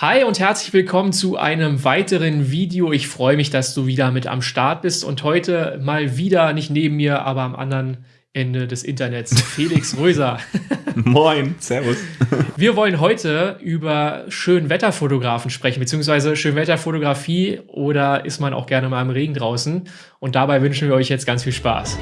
Hi und herzlich willkommen zu einem weiteren Video. Ich freue mich, dass du wieder mit am Start bist und heute mal wieder, nicht neben mir, aber am anderen Ende des Internets, Felix Röser. Moin, servus. Wir wollen heute über Schönwetterfotografen sprechen, beziehungsweise Schönwetterfotografie oder ist man auch gerne mal im Regen draußen. Und dabei wünschen wir euch jetzt ganz viel Spaß.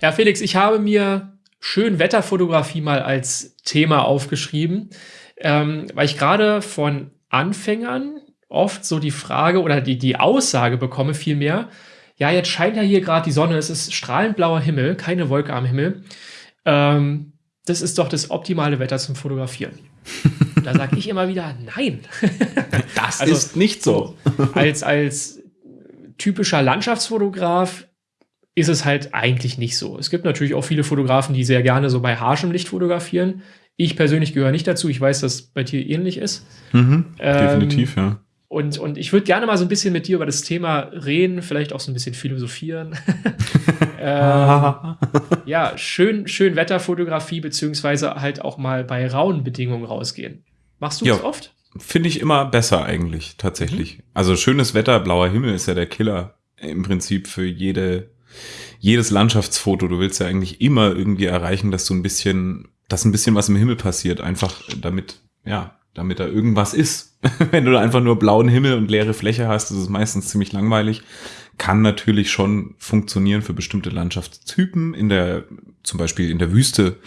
Ja, Felix, ich habe mir Schönwetterfotografie mal als Thema aufgeschrieben, ähm, weil ich gerade von Anfängern oft so die Frage oder die, die Aussage bekomme vielmehr, ja, jetzt scheint ja hier gerade die Sonne, es ist strahlend blauer Himmel, keine Wolke am Himmel. Ähm, das ist doch das optimale Wetter zum Fotografieren. da sage ich immer wieder, nein. das also, ist nicht so. als, als typischer Landschaftsfotograf ist es halt eigentlich nicht so. Es gibt natürlich auch viele Fotografen, die sehr gerne so bei harschem Licht fotografieren. Ich persönlich gehöre nicht dazu. Ich weiß, dass es bei dir ähnlich ist. Mhm, ähm, definitiv, ja. Und, und ich würde gerne mal so ein bisschen mit dir über das Thema reden, vielleicht auch so ein bisschen philosophieren. ähm, ja, schön, schön Wetterfotografie, beziehungsweise halt auch mal bei rauen Bedingungen rausgehen. Machst du ja, das oft? Finde ich immer besser eigentlich, tatsächlich. Mhm. Also schönes Wetter, blauer Himmel ist ja der Killer im Prinzip für jede jedes Landschaftsfoto, du willst ja eigentlich immer irgendwie erreichen, dass du ein bisschen, dass ein bisschen was im Himmel passiert, einfach damit, ja, damit da irgendwas ist. Wenn du einfach nur blauen Himmel und leere Fläche hast, ist es meistens ziemlich langweilig. Kann natürlich schon funktionieren für bestimmte Landschaftstypen. In der, zum Beispiel in der Wüste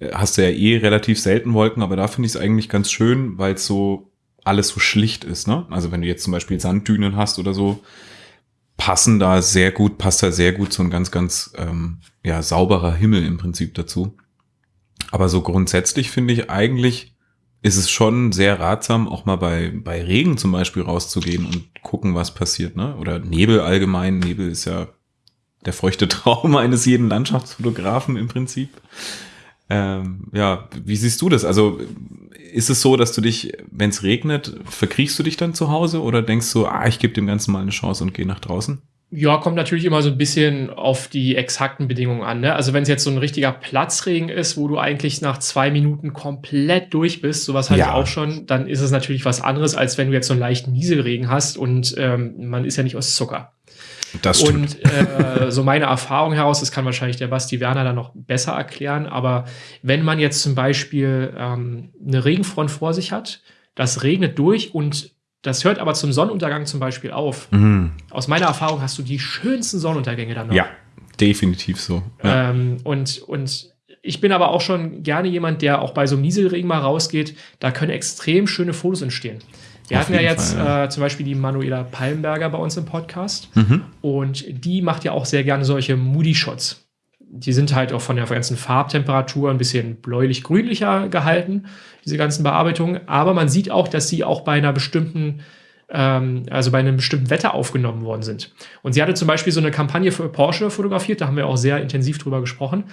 äh, hast du ja eh relativ selten Wolken, aber da finde ich es eigentlich ganz schön, weil es so alles so schlicht ist. Ne? Also wenn du jetzt zum Beispiel Sanddünen hast oder so, passen da sehr gut, passt da sehr gut so ein ganz, ganz ähm, ja, sauberer Himmel im Prinzip dazu. Aber so grundsätzlich finde ich eigentlich, ist es schon sehr ratsam, auch mal bei, bei Regen zum Beispiel rauszugehen und gucken, was passiert. Ne? Oder Nebel allgemein. Nebel ist ja der feuchte Traum eines jeden Landschaftsfotografen im Prinzip. Ähm, ja, wie siehst du das? Also ist es so, dass du dich, wenn es regnet, verkriechst du dich dann zu Hause oder denkst du, ah, ich gebe dem Ganzen mal eine Chance und gehe nach draußen? Ja, kommt natürlich immer so ein bisschen auf die exakten Bedingungen an. Ne? Also wenn es jetzt so ein richtiger Platzregen ist, wo du eigentlich nach zwei Minuten komplett durch bist, sowas hatte ja. ich auch schon, dann ist es natürlich was anderes, als wenn du jetzt so einen leichten Nieselregen hast und ähm, man ist ja nicht aus Zucker. Das stimmt. Und äh, so meine Erfahrung heraus, das kann wahrscheinlich der Basti Werner dann noch besser erklären, aber wenn man jetzt zum Beispiel ähm, eine Regenfront vor sich hat, das regnet durch und das hört aber zum Sonnenuntergang zum Beispiel auf. Mhm. Aus meiner Erfahrung hast du die schönsten Sonnenuntergänge dann noch. Ja, definitiv so. Ja. Ähm, und, und ich bin aber auch schon gerne jemand, der auch bei so einem Nieselregen mal rausgeht. Da können extrem schöne Fotos entstehen. Wir Auf hatten ja jetzt Fall, ja. Äh, zum Beispiel die Manuela Palmberger bei uns im Podcast. Mhm. Und die macht ja auch sehr gerne solche Moody-Shots. Die sind halt auch von der ganzen Farbtemperatur ein bisschen bläulich-grünlicher gehalten, diese ganzen Bearbeitungen. Aber man sieht auch, dass sie auch bei einer bestimmten ähm, also bei einem bestimmten Wetter aufgenommen worden sind. Und sie hatte zum Beispiel so eine Kampagne für Porsche fotografiert, da haben wir auch sehr intensiv drüber gesprochen.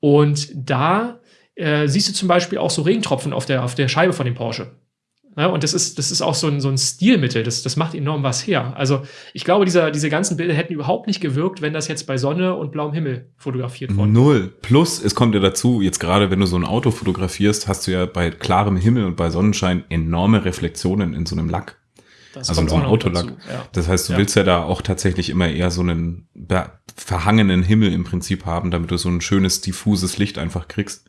Und da äh, siehst du zum Beispiel auch so Regentropfen auf der, auf der Scheibe von dem Porsche. Ja, und das ist, das ist auch so ein, so ein Stilmittel, das, das macht enorm was her. Also ich glaube, dieser, diese ganzen Bilder hätten überhaupt nicht gewirkt, wenn das jetzt bei Sonne und blauem Himmel fotografiert worden Null. Plus, es kommt ja dazu, jetzt gerade wenn du so ein Auto fotografierst, hast du ja bei klarem Himmel und bei Sonnenschein enorme Reflexionen in so einem Lack. Das also so ein Autolack. Ja. Das heißt, du ja. willst ja da auch tatsächlich immer eher so einen verhangenen Himmel im Prinzip haben, damit du so ein schönes, diffuses Licht einfach kriegst.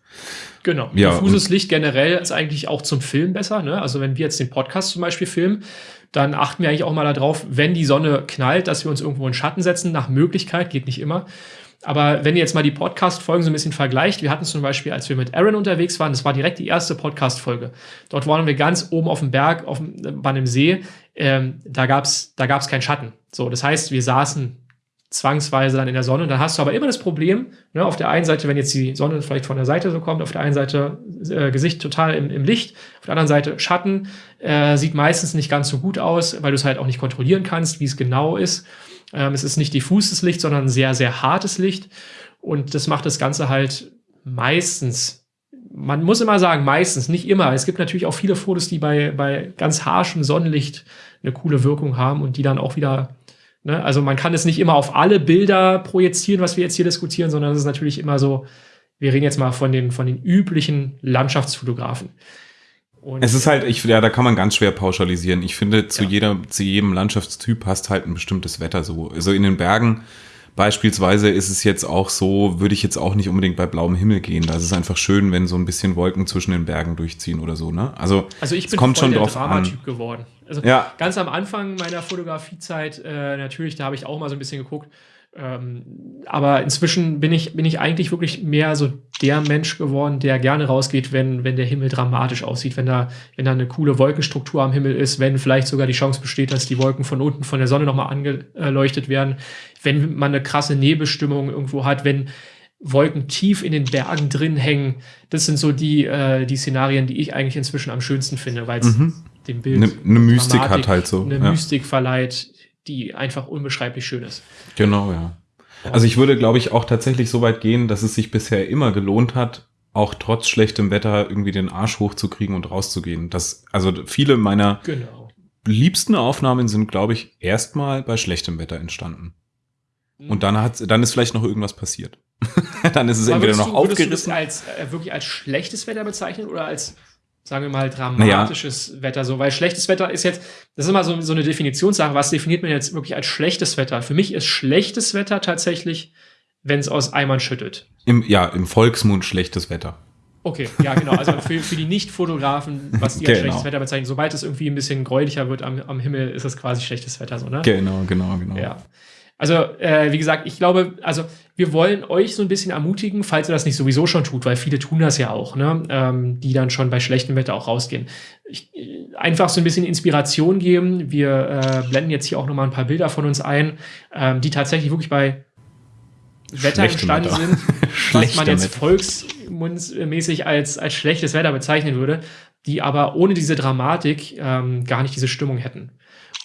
Genau. Ja, diffuses Licht generell ist eigentlich auch zum Film besser. Ne? Also wenn wir jetzt den Podcast zum Beispiel filmen, dann achten wir eigentlich auch mal darauf, wenn die Sonne knallt, dass wir uns irgendwo in Schatten setzen, nach Möglichkeit, geht nicht immer. Aber wenn ihr jetzt mal die Podcast-Folgen so ein bisschen vergleicht, wir hatten zum Beispiel, als wir mit Aaron unterwegs waren, das war direkt die erste Podcast-Folge. Dort waren wir ganz oben auf dem Berg, auf dem, bei einem See. Ähm, da gab's da gab's keinen Schatten. So, das heißt, wir saßen zwangsweise dann in der Sonne. Und dann hast du aber immer das Problem, ne, auf der einen Seite, wenn jetzt die Sonne vielleicht von der Seite so kommt, auf der einen Seite äh, Gesicht total im, im, Licht, auf der anderen Seite Schatten, äh, sieht meistens nicht ganz so gut aus, weil du es halt auch nicht kontrollieren kannst, wie es genau ist. Ähm, es ist nicht diffuses Licht, sondern sehr, sehr hartes Licht. Und das macht das Ganze halt meistens man muss immer sagen, meistens, nicht immer. Es gibt natürlich auch viele Fotos, die bei, bei ganz harschem Sonnenlicht eine coole Wirkung haben und die dann auch wieder, ne, also man kann es nicht immer auf alle Bilder projizieren, was wir jetzt hier diskutieren, sondern es ist natürlich immer so, wir reden jetzt mal von den, von den üblichen Landschaftsfotografen. Und es ist halt, ich, ja, da kann man ganz schwer pauschalisieren. Ich finde, zu ja. jeder, zu jedem Landschaftstyp passt halt ein bestimmtes Wetter so. Also in den Bergen beispielsweise ist es jetzt auch so, würde ich jetzt auch nicht unbedingt bei blauem Himmel gehen. Da ist es einfach schön, wenn so ein bisschen Wolken zwischen den Bergen durchziehen oder so, ne? Also, also ich bin kommt voll schon der drauf Dramatyp geworden. Also ja. ganz am Anfang meiner Fotografiezeit, äh, natürlich, da habe ich auch mal so ein bisschen geguckt, ähm, aber inzwischen bin ich, bin ich eigentlich wirklich mehr so der Mensch geworden, der gerne rausgeht, wenn, wenn der Himmel dramatisch aussieht, wenn da, wenn da eine coole Wolkenstruktur am Himmel ist, wenn vielleicht sogar die Chance besteht, dass die Wolken von unten von der Sonne nochmal angeleuchtet werden, wenn man eine krasse Nebelstimmung irgendwo hat, wenn Wolken tief in den Bergen drin hängen. Das sind so die, äh, die Szenarien, die ich eigentlich inzwischen am schönsten finde, weil es mhm. dem Bild eine ne Mystik hat halt so. Eine ja. Mystik verleiht, die einfach unbeschreiblich schön ist. Genau, ja. Also ich würde, glaube ich, auch tatsächlich so weit gehen, dass es sich bisher immer gelohnt hat, auch trotz schlechtem Wetter irgendwie den Arsch hochzukriegen und rauszugehen. Das, also viele meiner genau. liebsten Aufnahmen sind, glaube ich, erstmal bei schlechtem Wetter entstanden. Und dann hat, dann ist vielleicht noch irgendwas passiert. dann ist es Aber entweder noch du, aufgerissen. Würdest du das als, äh, wirklich als schlechtes Wetter bezeichnen oder als sagen wir mal, dramatisches naja. Wetter so, weil schlechtes Wetter ist jetzt, das ist immer so, so eine Definitionssache, was definiert man jetzt wirklich als schlechtes Wetter? Für mich ist schlechtes Wetter tatsächlich, wenn es aus Eimern schüttet. Im, ja, im Volksmund schlechtes Wetter. Okay, ja, genau. Also für, für die Nicht-Fotografen, was die als genau. schlechtes Wetter bezeichnen, sobald es irgendwie ein bisschen gräulicher wird am, am Himmel, ist es quasi schlechtes Wetter, so, ne? Genau, genau, genau. Ja. Also, äh, wie gesagt, ich glaube, also wir wollen euch so ein bisschen ermutigen, falls ihr das nicht sowieso schon tut, weil viele tun das ja auch, ne? ähm, die dann schon bei schlechtem Wetter auch rausgehen. Ich, äh, einfach so ein bisschen Inspiration geben. Wir äh, blenden jetzt hier auch nochmal ein paar Bilder von uns ein, ähm, die tatsächlich wirklich bei Wetter entstanden sind, was man jetzt volksmundsmäßig als, als schlechtes Wetter bezeichnen würde, die aber ohne diese Dramatik ähm, gar nicht diese Stimmung hätten.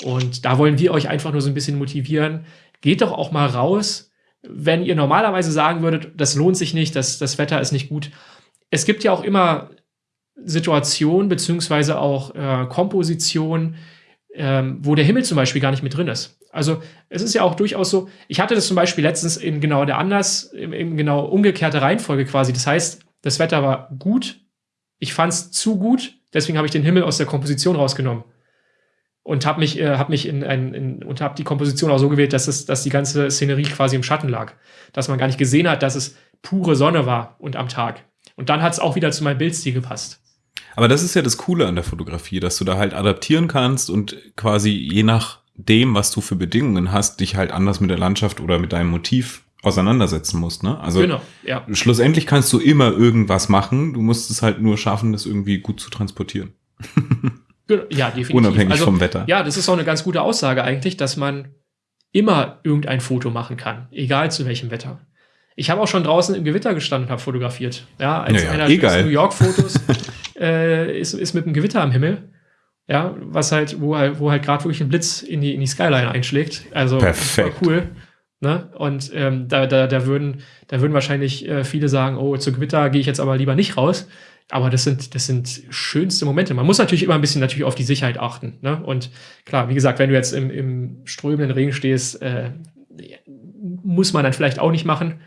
Und da wollen wir euch einfach nur so ein bisschen motivieren, geht doch auch mal raus, wenn ihr normalerweise sagen würdet, das lohnt sich nicht, das, das Wetter ist nicht gut. Es gibt ja auch immer Situationen beziehungsweise auch äh, Kompositionen, ähm, wo der Himmel zum Beispiel gar nicht mit drin ist. Also es ist ja auch durchaus so, ich hatte das zum Beispiel letztens in genau der anders, in, in genau umgekehrte Reihenfolge quasi. Das heißt, das Wetter war gut, ich fand es zu gut, deswegen habe ich den Himmel aus der Komposition rausgenommen und habe mich, äh, hab mich in, ein, in und habe die Komposition auch so gewählt, dass es, dass die ganze Szenerie quasi im Schatten lag, dass man gar nicht gesehen hat, dass es pure Sonne war und am Tag. Und dann hat es auch wieder zu meinem Bildstil gepasst. Aber das ist ja das Coole an der Fotografie, dass du da halt adaptieren kannst und quasi je nach dem, was du für Bedingungen hast, dich halt anders mit der Landschaft oder mit deinem Motiv auseinandersetzen musst. Ne? Also genau, ja. schlussendlich kannst du immer irgendwas machen. Du musst es halt nur schaffen, das irgendwie gut zu transportieren. Ja, definitiv. Unabhängig also, vom Wetter. Ja, das ist auch eine ganz gute Aussage eigentlich, dass man immer irgendein Foto machen kann, egal zu welchem Wetter. Ich habe auch schon draußen im Gewitter gestanden und habe fotografiert. Ja, als naja, einer der New York-Fotos äh, ist, ist mit einem Gewitter am Himmel. Ja, was halt, wo halt, wo halt gerade wirklich ein Blitz in die, in die Skyline einschlägt. Also Perfekt. cool. Ne? Und ähm, da, da, da, würden, da würden wahrscheinlich äh, viele sagen, oh, zu Gewitter gehe ich jetzt aber lieber nicht raus. Aber das sind, das sind schönste Momente. Man muss natürlich immer ein bisschen natürlich auf die Sicherheit achten. Ne? Und klar, wie gesagt, wenn du jetzt im, im strömenden Regen stehst, äh, muss man dann vielleicht auch nicht machen.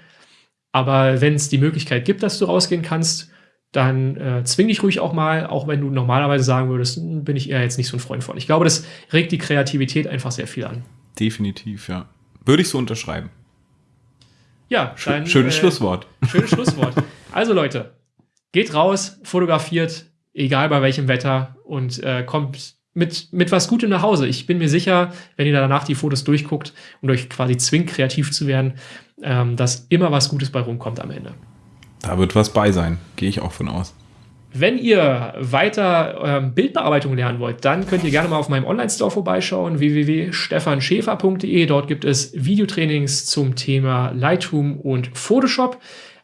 Aber wenn es die Möglichkeit gibt, dass du rausgehen kannst, dann äh, zwing dich ruhig auch mal, auch wenn du normalerweise sagen würdest, hm, bin ich eher jetzt nicht so ein Freund von. Ich glaube, das regt die Kreativität einfach sehr viel an. Definitiv, ja. Würde ich so unterschreiben. Ja, dann, schönes äh, Schlusswort. Schönes Schlusswort. Also Leute, geht raus, fotografiert, egal bei welchem Wetter und äh, kommt mit, mit was Gutem nach Hause. Ich bin mir sicher, wenn ihr danach die Fotos durchguckt und euch quasi zwingt, kreativ zu werden, ähm, dass immer was Gutes bei rumkommt am Ende. Da wird was bei sein, gehe ich auch von aus. Wenn ihr weiter ähm, Bildbearbeitung lernen wollt, dann könnt ihr gerne mal auf meinem Online-Store vorbeischauen, www.stefanschäfer.de. Dort gibt es Videotrainings zum Thema Lightroom und Photoshop.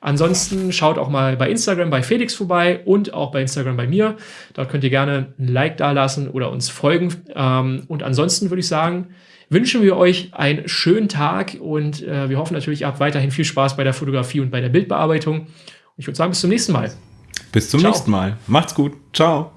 Ansonsten schaut auch mal bei Instagram bei Felix vorbei und auch bei Instagram bei mir. Dort könnt ihr gerne ein Like dalassen oder uns folgen. Ähm, und ansonsten würde ich sagen, wünschen wir euch einen schönen Tag und äh, wir hoffen natürlich, ihr habt weiterhin viel Spaß bei der Fotografie und bei der Bildbearbeitung. Und ich würde sagen, bis zum nächsten Mal. Bis zum Ciao. nächsten Mal. Macht's gut. Ciao.